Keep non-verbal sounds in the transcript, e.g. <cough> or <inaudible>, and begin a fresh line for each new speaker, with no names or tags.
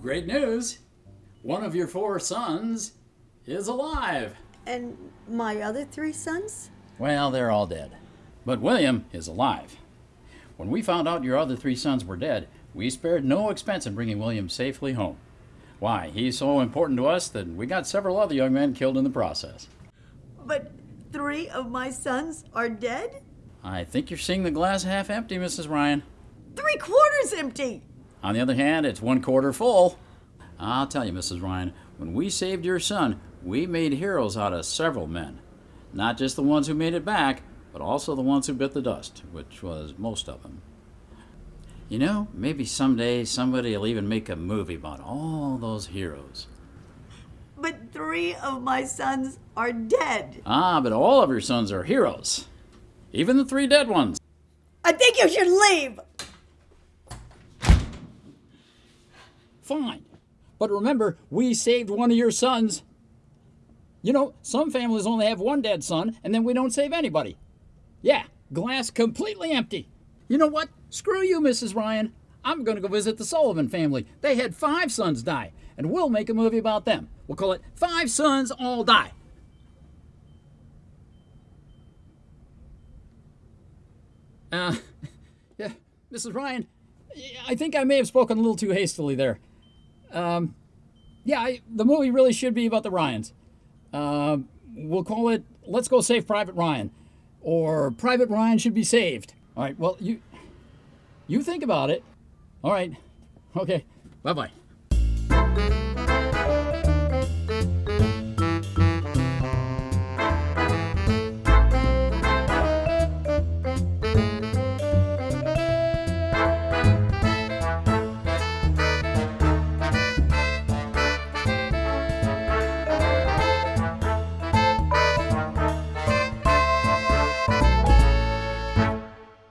Great news! One of your four sons is alive.
And my other three sons?
Well, they're all dead. But William is alive. When we found out your other three sons were dead, we spared no expense in bringing William safely home. Why, he's so important to us that we got several other young men killed in the process.
But three of my sons are dead?
I think you're seeing the glass half empty, Mrs. Ryan.
Three quarters empty!
On the other hand, it's one quarter full. I'll tell you, Mrs. Ryan, when we saved your son, we made heroes out of several men. Not just the ones who made it back, but also the ones who bit the dust, which was most of them. You know, maybe someday somebody will even make a movie about all those heroes.
But three of my sons are dead.
Ah, but all of your sons are heroes. Even the three dead ones.
I think you should leave!
Fine. But remember, we saved one of your sons. You know, some families only have one dead son, and then we don't save anybody. Yeah, glass completely empty. You know what? Screw you, Mrs. Ryan. I'm going to go visit the Sullivan family. They had five sons die, and we'll make a movie about them. We'll call it Five Sons All Die. Uh, <laughs> yeah, Mrs. Ryan, I think I may have spoken a little too hastily there. Um, yeah, I, the movie really should be about the Ryans. Uh, we'll call it Let's Go Save Private Ryan, or Private Ryan Should Be Saved. All right, well, you, you think about it. All right, okay, bye bye.